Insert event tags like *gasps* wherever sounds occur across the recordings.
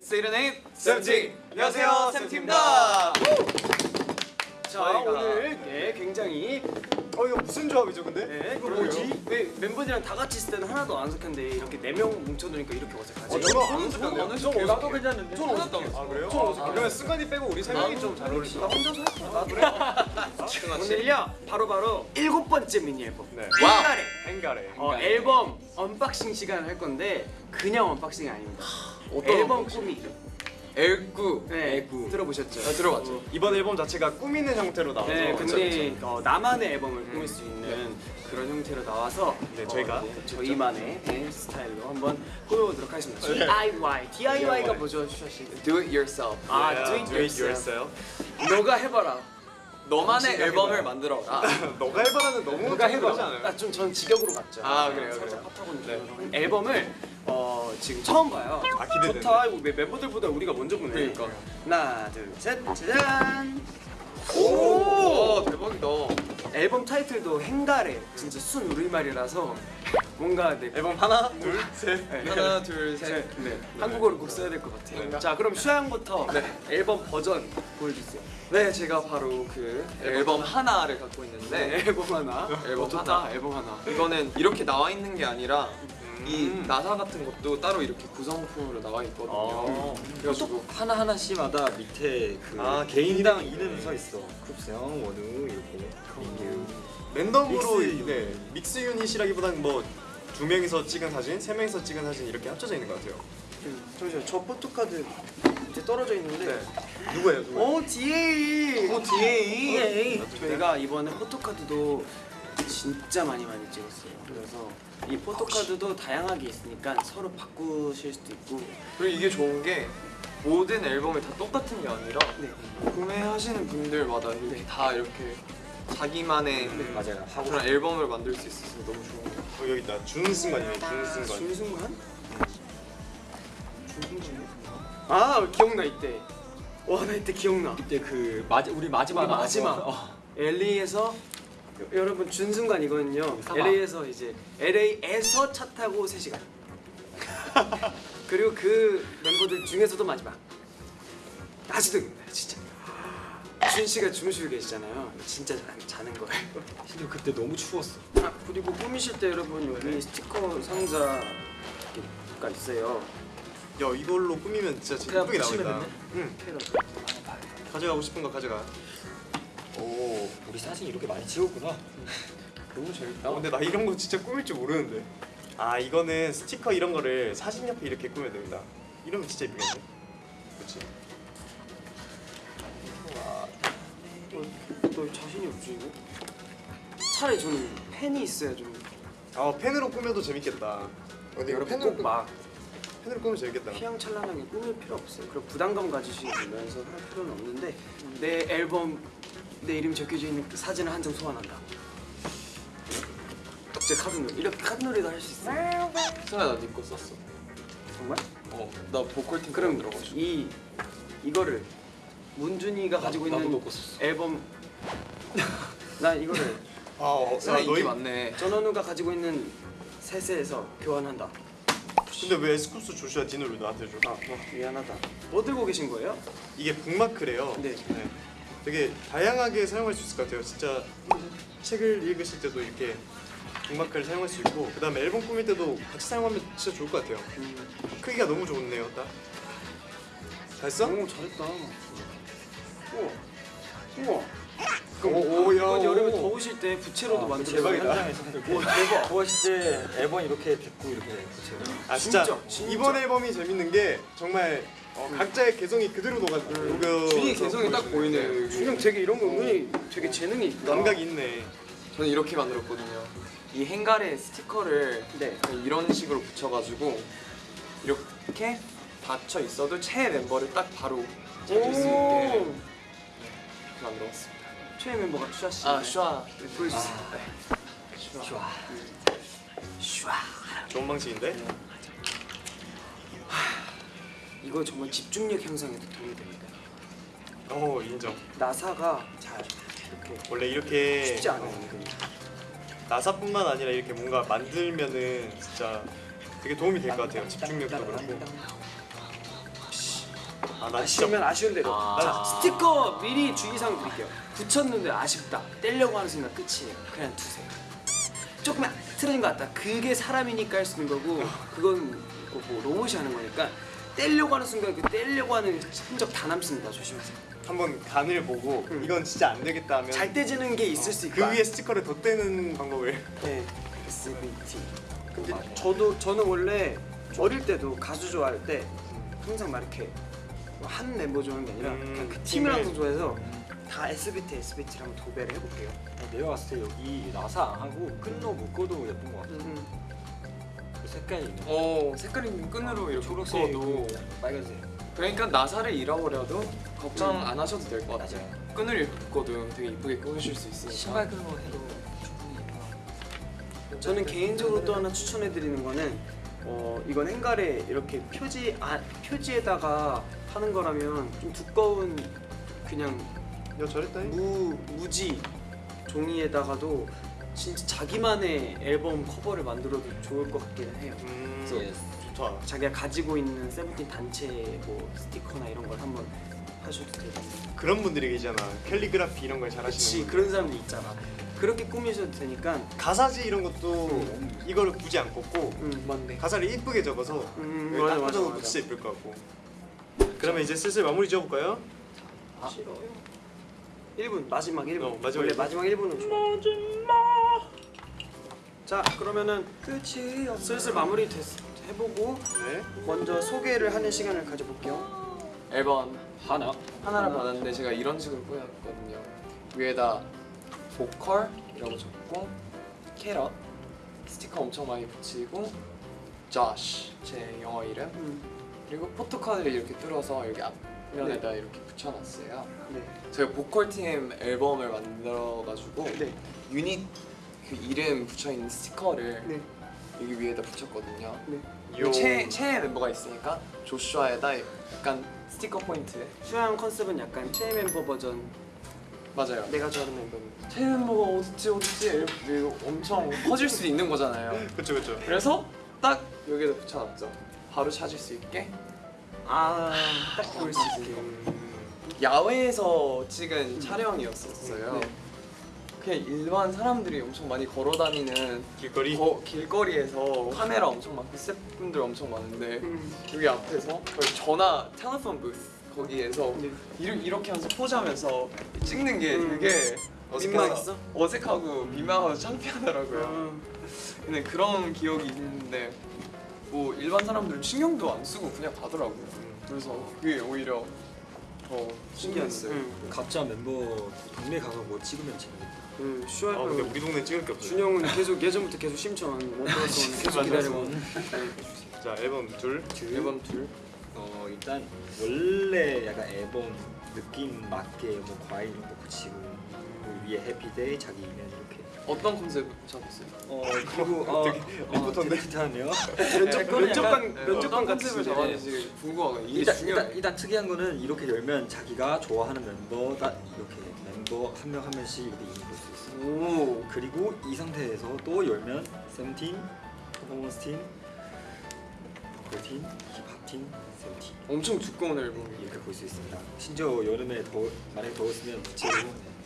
Say the name 세븐틴 안녕하세요 세븐틴입니다 자 저희가- 오늘 예, 굉장히 어 이거 무슨 조합이죠 근데? 네, 이거 뭐지? 왜 멤버들이랑 다 같이 있을 때는 하나도 안 어색한데 이렇게 네 명 뭉쳐두니까 이렇게 어색하지? 어, 저는 안 어색한데요? 저는 좀 나도 괜찮은데? 좀 어색해요. 아 그래요? 좀 어색해요. 그러면 승관이 빼고 우리 세 명이 좀 잘 어울린다 나 혼자서 할까? 그래? 오늘요 바로바로 일곱 번째 미니 앨범 네. 헹가래 헹가래 어, 앨범 unboxing 시간을 할 건데 그냥 unboxing이 아닙니다 *gasps* 앨범 unboxing? 꾸미 엘구 네, 엘구 들어보셨죠? 아, 들어봤죠. 이번 앨범 자체가 꾸미는 형태로 나와서 네, 그쵸, 근데 어, 나만의 앨범을 꾸밀 수 있는 네. 그런 형태로 나와서 네, 어, 저희가 네, 저희만의 네, 스타일로 한번 꾸며보도록 하겠습니다. 네. DIY, DIY가 DIY. 뭐죠, 씨? Do it yourself 아, Yeah, do it do it yourself. yourself. 너가 해봐라. 너만의 앨범을 해봐요. 만들어라 *laughs* 너가 해봐라는 너무 너가 좀 그러지 해봐. 않아요? 나좀 전 직역으로 갔죠. 아, 그래요, 그래요. 네. 앨범을 어, 지금 처음 봐요. 아, 기대되네. 좋다. 이거 멤- 멤버들보다 우리가 먼저 보네. 그러니까. 하나, 둘, 셋, 짜잔. 오 대박이다 앨범 타이틀도 헹가래. 진짜 순 우리말이라서 뭔가 내 앨범 하나 둘셋 네. 하나 둘 셋 네, 한국어를 꼭 써야 될 것 같아요. 자, 그럼 슈아 형부터 네. 앨범 버전 보여주세요. 네 제가 바로 그 앨범 하나를 갖고 있는데 네, 앨범 하나. 앨범 어, 좋다. 하나. 앨범 하나. 이거는 이렇게 나와 있는 게 아니라 이 음. 나사 같은 것도 따로 이렇게 구성품으로 나와 있거든요 어. 그래가지고 하나 하나씩마다 밑에 그 아, 개인 인당 이름이 이름이 써 있어. 쿱스형, 원우 이렇게. 민규. 랜덤으로 믹스 네, 믹스 유닛이라기보다는 뭐 두 명이서 찍은 사진, 세 명이서 찍은 사진 이렇게 합쳐져 있는 것 같아요. 음, 잠시만, 저 포토카드 이제 떨어져 있는데. 네. 누구예요? 누구? 오, 디에잇. 어 디에잇 저희가 이번에 포토카드도 진짜 많이 많이 찍었어요. 그래서 이 포토카드도 다양하게 있으니까 서로 바꾸실 수도 있고. 그리고 이게 좋은 게 모든 앨범이 다 똑같은 게 아니라 네. 구매하시는 분들마다 이렇게 다 이렇게 자기만의 맞아요. 하고 그런 앨범을 만들 수 있어서 너무 좋은 것 같아요 어, 여기 있다. 준승관이에요. 준승관. 준순간? 아 기억나 이때. 와 나 이때 기억나. 그때 그 마지 우리 마지막 우리 마지막. 어. LA에서 여러분 준순간이거든요. 사막. LA에서 이제 LA에서 차 타고 3 시간. *laughs* 그리고 그 멤버들 중에서도 마지막. 아직도 기억나요, 진짜. 준 씨가 주무시고 계시잖아요. 진짜 자, 자는 거예요. 심지어 그때 너무 추웠어. 아, 그리고 꾸미실 때 여러분 여기 스티커 상자가 있어요. 야 이걸로 꾸미면 진짜 진짜 예쁘게 나오겠다. 응. 가져가고 싶은 거 가져가. 오, 우리 사진 이렇게 많이 찍었구나. 너무 재밌다. 어, 근데 나 이런 거 진짜 꾸밀 줄 모르는데. 아 이거는 스티커 이런 거를 사진 옆에 이렇게 꾸면 됩니다. 이러면 진짜 예쁘겠네. 그렇지. 이거? 차라리 저는 펜이 있어야 좀 아 펜으로 꾸며도 재밌겠다. 근데 여러분 펜으로 꼭막 펜으로 꾸면 재밌겠다. 휘황찬란하게 꾸밀 필요 없어요. 그리고 부담감 가지시면서 할 필요는 없는데 내 앨범 내 이름이 적혀져 있는 그 사진을 한 장 소환한다. 제 카드놀이 이렇게 카드놀이도 할 수 있어요. 승아 나니거 썼어 정말? 어 나 보컬 팀 그럼 들어가지고 이 이거를 문준이가 가지고 있는. 앨범 *laughs* 나 이거를 아, 어, 야, 인기 너희 많네 전원우가 가지고 있는 셋에서 교환한다. 근데 왜 에스쿱스 조슈아 디노를 왜 나한테 줘? 아, 어, 미안하다. 뭐 들고 계신 거예요? 이게 북마크래요. 네. 되게 다양하게 사용할 수 있을 것 같아요. 진짜 책을 읽으실 때도 이렇게 북마크를 사용할 수 있고 그 다음에 앨범 꾸밀 때도 같이 사용하면 진짜 좋을 것 같아요. 음, 크기가 너무 좋네요. 딱. 잘했어? 오 잘했다. 우와. 우와. 오, 야, 이건 여름에 오. 더우실 때 부채로도 아, 만들어 대박이다. 현장에서 오, 대박. 구하실 때 앨범 이렇게 듣고 이렇게 붙여요. 아 진짜, 진짜, 진짜. 이번 앨범이 재밌는 게 정말 어, 각자의 개성이 그대로 녹아 녹여. 준이 개성이 딱 보이네 준영 되게 이런 거 은근히 되게 재능이 있다. 감각이 있네. 저는 이렇게 만들었거든요 이 행갈에 스티커를 네. 이런 식으로 붙여가지고 이렇게 닫혀 있어도 최애 멤버를 딱 바로 찾을 수 있게 만들었습니다 최애 멤버가 슈아 씨. 아 슈아 네, 보여주세요. 좋아. 슈아. 좋은 방식인데? 이거 정말 집중력 향상에도 도움이 됩니다. 어 인정. 나사가 잘 이렇게 원래 이렇게 쉽지 않아요. 은근히. 나사뿐만 아니라 이렇게 뭔가 만들면은 진짜 되게 도움이 될 것 같아요. 집중력도 그렇고. 아, 나 진짜 아쉬우면 아쉬운 대로. 아. 자, 스티커 미리 주의사항 드릴게요. 붙였는데 아쉽다. 떼려고 하는 순간 끝이에요. 그냥 두세요. 조금만 틀어진 것 같다. 그게 사람이니까 할 수 있는 거고 그건 뭐, 뭐 로봇이 하는 거니까 떼려고 하는 순간 그 떼려고 하는 흔적 다 남습니다. 조심하세요. 한번 간을 보고 이건 진짜 안 되겠다 하면 잘 떼지는 게 있을 수 그 있다. 위에 스티커를 덧대는 방법을. 네. SBT 근데 저도 저는 원래 어릴 때도 가수 좋아할 때 항상 막 이렇게 뭐 한 멤버 좋아하는 게 아니라 음, 그 팀을 항상. 좋아해서 다 SBT SBT를 한번 도배를 해볼게요 내가 봤을 때 여기 나사 안 하고 끝로 묶어도 예쁜 것 같아. 음. 그 색깔이 있는. 어 색깔 있는 끈으로 이렇게 초록색, 묶어도 빨간색. 그러니까 나사를 잃어버려도 걱정 음. 안 하셔도 될 것 같아요. 맞아요. 끈을 묶어도 되게 이쁘게 꾸미실 수 있으니까. 신발 끈으로 해도 충분히 예뻐. 저는 개인적으로 또 하나 추천해드리는 거는 어 이건 행갈에 이렇게 표지 아, 표지에다가 하는 거라면 좀 두꺼운 그냥 야 잘했다 무 무지 종이에다가도 진짜 자기만의 앨범 커버를 만들어도 좋을 것 같기는 해요. 음 그래서 좋다 자기가 가지고 있는 세븐틴 단체 뭐 스티커나 이런 걸 한번 하셔도 되고. 그런 분들이 계시잖아 캘리그라피 이런 걸 잘하시는 분들 그런 사람들 있잖아. 그렇게 꾸미셔도 되니까. 가사지 이런 것도 이걸 굳이 안 꽂고 음 맞네. 가사를 이쁘게 적어서 음 맞아 딱 맞아 맞아. 진짜 이쁠 것 같고 그러면 이제 슬슬 마무리 지어볼까요? 싫어요. 1분 마지막 1분. 어, 마지막 원래 1분. 마지막 1분은 좋아. 마지막. 자 그러면은 끝이 슬슬 마무리 됐, 해보고 네 먼저 소개를 하는 시간을 가져볼게요. 앨범 하나. 하나를 받았는데 제가 이런 식으로 꾸몄거든요. 위에다 보컬이라고 적고 캐럿 스티커 엄청 많이 붙이고 조시 제 영어 이름 음, 그리고 포토카드를 이렇게 뚫어서 여기 앞면에다 이렇게 붙여놨어요. 네. 저희 보컬 팀 앨범을 만들어가지고 네. 유닛 그 이름 붙여 있는 스티커를 네. 여기 위에다 붙였거든요. 네. 요. 최 최애 멤버가 있으니까 조슈아에다 약간 스티커 포인트 수양 컨셉은 약간 최애 멤버 버전. 맞아요. 내가 좋아하는 멤버입니다. 최애 멤버가 어딨지 어딨지 이거 엄청 *laughs* 커질 수 있는 거잖아요. 그쵸 그쵸 그래서 딱 여기다 붙여놨죠. 바로 찾을 수 있게 아, 딱 보일 수 있게. 야외에서 찍은 촬영이었었어요. 네. 그냥 일반 사람들이 엄청 많이 걸어다니는 길거리 거, 길거리에서 카메라 엄청 많고 스태프분들 엄청 많은데 음, 여기 앞에서 전화 텔레폰 부스 거기에서 네. 이렇게, 하면서 포즈하면서 찍는 게 음. 되게 민망했어? 어색하고 민망하고 창피하더라고요. 음. 근데 그런 기억이 있는데 뭐 일반 사람들은 신경도 안 쓰고 그냥 가더라고요. 그래서 그게 오히려 더 신기했어요. 음, 각자 멤버 동네 가서 뭐 찍으면 재밌겠다. 음, 아 슈아 근데 우리 동네 찍을 게 없어요 준영은 계속 예전부터 계속 심천 못 들었어 계속 기다리고. 자 앨범 둘 앨범 둘. 어 일단 원래 약간 앨범 느낌 맞게 뭐 과일 이런 거 붙이고 그 위에 해피데이 자기 이면 이렇게. 어떤 컨셉 잡았어요? 어 그리고 *laughs* 어, 되게 리포터인데? 비슷하네요. 면접 면접관 네, 면접관 어떤 같이 컨셉을 잡았는지 궁금하거든요. 이게 일단, 중요해요. 일단 일단 특이한 거는 이렇게 열면 자기가 좋아하는 멤버가 이렇게 멤버 한 명 한 명씩 이렇게 이름 볼수 있어요. 오. 그리고 이 상태에서 또 열면 세븐틴, 퍼포먼스 팀, 보컬 팀, 힙합 팀, 세븐틴 엄청 두꺼운 앨범이에요. 이렇게 볼 수 있습니다. 심지어 여름에 더 만약에 더웠으면 부채로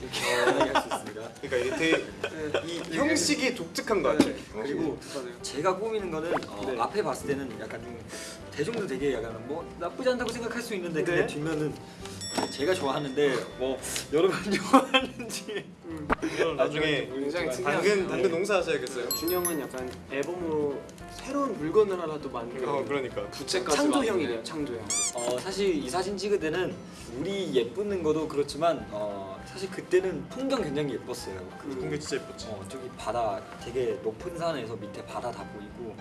이렇게 *laughs* 할 수 있습니다. 그러니까 이게 되게 이 형식이 독특한 거 같아요 그리고 맞아요. 제가 꾸미는 거는 어, 네. 앞에 봤을 때는 약간 좀 대중도 되게 약간 뭐 나쁘지 않다고 생각할 수 있는데 근데 네. 뒷면은 제가 좋아하는데 뭐 여러분 *laughs* 좋아하는지. 음. 나중에 굉장히 당근 당근 농사 하셔야겠어요. 준영은 약간 앨범으로 새로운 물건을 하나 또 만들고 어 그러니까. 부채까지 창조형이래요 창조형. 어 사실 이 사진 찍을 때는 우리 예쁘는 것도 그렇지만 어 사실 그때는 풍경 굉장히 예뻤어요. 그 공개 진짜 예뻤지 어 저기 바다 되게 높은 산에서 밑에 바다 다 보이고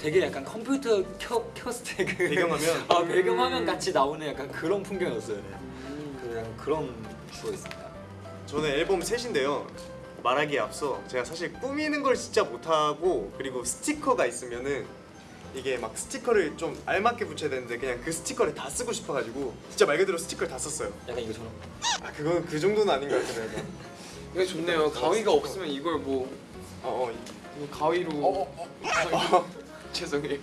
되게 약간 컴퓨터 켜 켰을 때 그 배경화면? *laughs* 아 배경화면 같이 나오는 약간 그런 풍경이었어요. 약간 그런 추억 있습니다. 저는 앨범 셋인데요. 말하기에 앞서 제가 사실 꾸미는 걸 진짜 못하고 그리고 스티커가 있으면은 이게 막 스티커를 좀 알맞게 붙여야 되는데 그냥 그 스티커를 다 쓰고 싶어가지고 진짜 말 그대로 스티커를 다 썼어요. 약간 이거처럼 아 그건 그 정도는 아닌 것 같아요 약간. 이게 좋네요. 가위가 없으면 이걸 뭐, 어어. 뭐 가위로 죄송해요.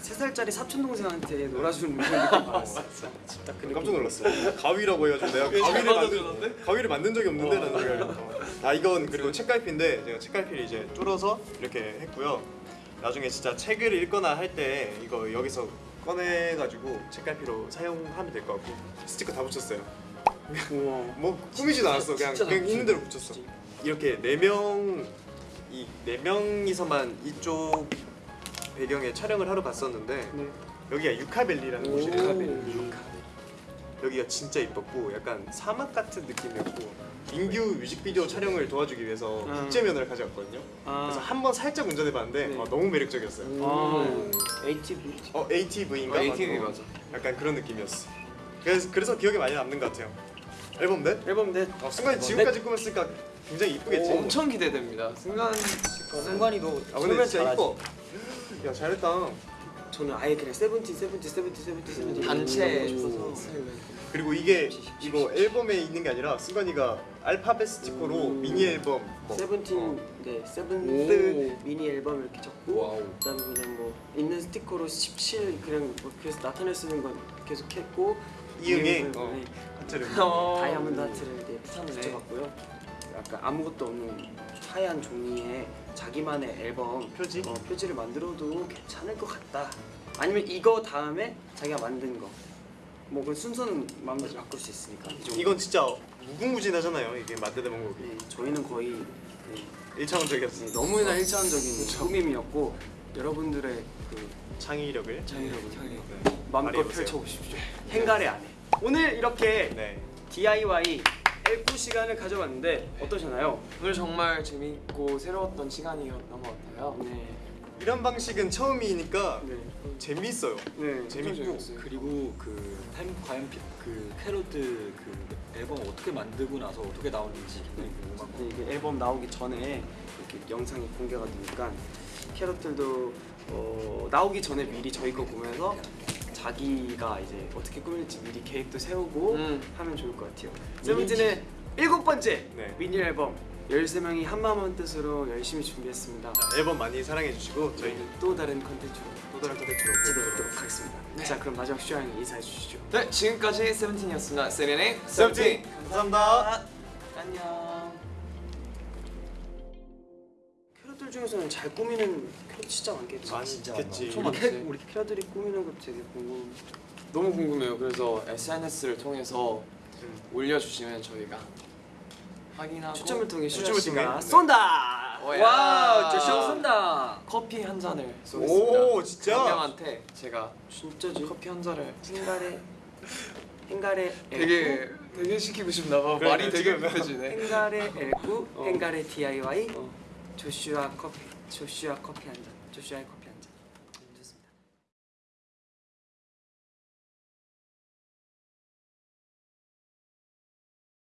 세 살짜리 사촌 동생한테 놀아주는 그런 느낌 받았어. 진짜 그 깜짝 놀랐어. 가위라고 해가지고 내가 잘 가위를 만든? 가위를 만든 적이 없는데 라는 생각을. 어. 아 이건 그리고 책갈피인데 제가 책갈피를 이제 뚫어서 이렇게 했고요. 나중에 진짜 책을 읽거나 할 때 이거 여기서 꺼내가지고 책갈피로 사용하면 될 것 같고 스티커 다 붙였어요. 우와. *laughs* 뭐 꾸미지도 않았어. 그냥 그냥 다 있는 대로 붙였어. 이렇게 네 명 이 네 명이서만 이쪽 배경에 촬영을 하러 갔었는데 네. 여기가 유카벨리라는 오. 곳이에요. 유카벨리. 여기가 진짜 이뻤고 약간 사막 같은 느낌이었고 인규 뮤직비디오 촬영을 도와주기 위해서 음. 국제면허를 가져왔거든요. 아. 그래서 한 번 살짝 운전해봤는데 네. 아, 너무 매력적이었어요. 아. ATV. 어 ATV인가? 어, ATV 맞아. 약간 그런 느낌이었어. 그래서 그래서 기억에 많이 남는 것 같아요. 앨범 넷? 앨범 넷. 어, 순간 지금까지 꾸몄으니까 굉장히 이쁘겠지. 엄청 기대됩니다. 거는 승관이도 아 근데 진짜 이뻐. 야 잘했다. 저는 아예 그냥 세븐틴 세븐틴 세븐틴 세븐틴 세븐틴 단체 싶어서 그리고 이게 이거 앨범에 있는 게 아니라 승관이가 알파벳 스티커로 음. 미니 앨범 뭐, 세븐틴 어, 네 seventh 오. 미니 앨범 이렇게 적고 wow. 그다음에 그냥 뭐 있는 스티커로 17 그냥 뭐 그래서 나타낼 수 있는 건 계속 했고 이응에 어, 네, 하트를 *laughs* 다이아몬드 하트를 이제 괜찮네. 붙여봤고요. 약간 아무것도 없는 하얀 종이에 자기만의 앨범 표지? 어, 표지를 만들어도 괜찮을 것 같다. 아니면 이거 다음에 자기가 만든 거. 뭐 그 순서는 마음대로 바꿀 수 있으니까. 이. 이건 진짜 무궁무진하잖아요. 이게 만드는 방법이 네, 저희는 거의 네, 1차원적이었어. 네, 너무나 일차원적인 꾸밈이었고 여러분들의 그 창의력을 창의력을 네. 마음껏 발휘해보세요. 펼쳐보십시오. 행가래 안에. 오늘 이렇게 네. DIY 앨범 시간을 가져봤는데 어떠셨나요? 오늘 정말 재밌고 새로웠던 시간이었던 것 같아요. 네. 이런 방식은 처음이니까 네. 재밌어요. 네. 재밌고 재밌어요. 그리고 그 타임 과연 피, 그 캐럿들 그 앨범 어떻게 만들고 나서 어떻게 나오는지 굉장히 궁금하고 네, 이게 앨범 나오기 전에 이렇게 영상이 공개가 되니까 캐럿들도 어, 나오기 전에 미리 저희 거 보면서 자기가 이제 어떻게 꾸밀지 미리 계획도 세우고 음. 하면 좋을 것 같아요. 세븐틴의 일곱 번째 네. 미니 앨범 13명이 한마음 한 뜻으로 열심히 준비했습니다. 자, 앨범 많이 사랑해 주시고 저희는 또 다른 컨텐츠로 또 다른 컨텐츠로 찾아뵙도록 하겠습니다. 자 그럼 마지막 슈아님 인사해 주시죠. 네, 지금까지 세븐틴이었습니다. Say the name 세븐틴 감사합니다. 안녕. 캐럿들 중에서는 잘 꾸미는 캐럿 진짜 많겠지. 많겠지. 엄청 우리, 캐. 우리 캐럿들이 꾸미는 거 되게 궁금. 너무 궁금해요. 그래서 SNS를 통해서 음. 올려주시면 저희가 확인하고 추첨을 통해 추첨을 슈아 씨가 통해? 네. 쏜다. 오야. Wow, 조슈아 쏜다. 커피 한 잔을 쏘겠습니다. 오, 진짜? 한 명한테 제가 진짜지? 커피 한 잔을 헹가래 헹가래 *laughs* 되게 되게 시키고 싶나 봐. 말이 되게 지금 급해지네. 헹가래 앨꾸 어. 헹가래 DIY 어. 조슈아 커피 조슈아 커피 한 잔. 조슈아의 커피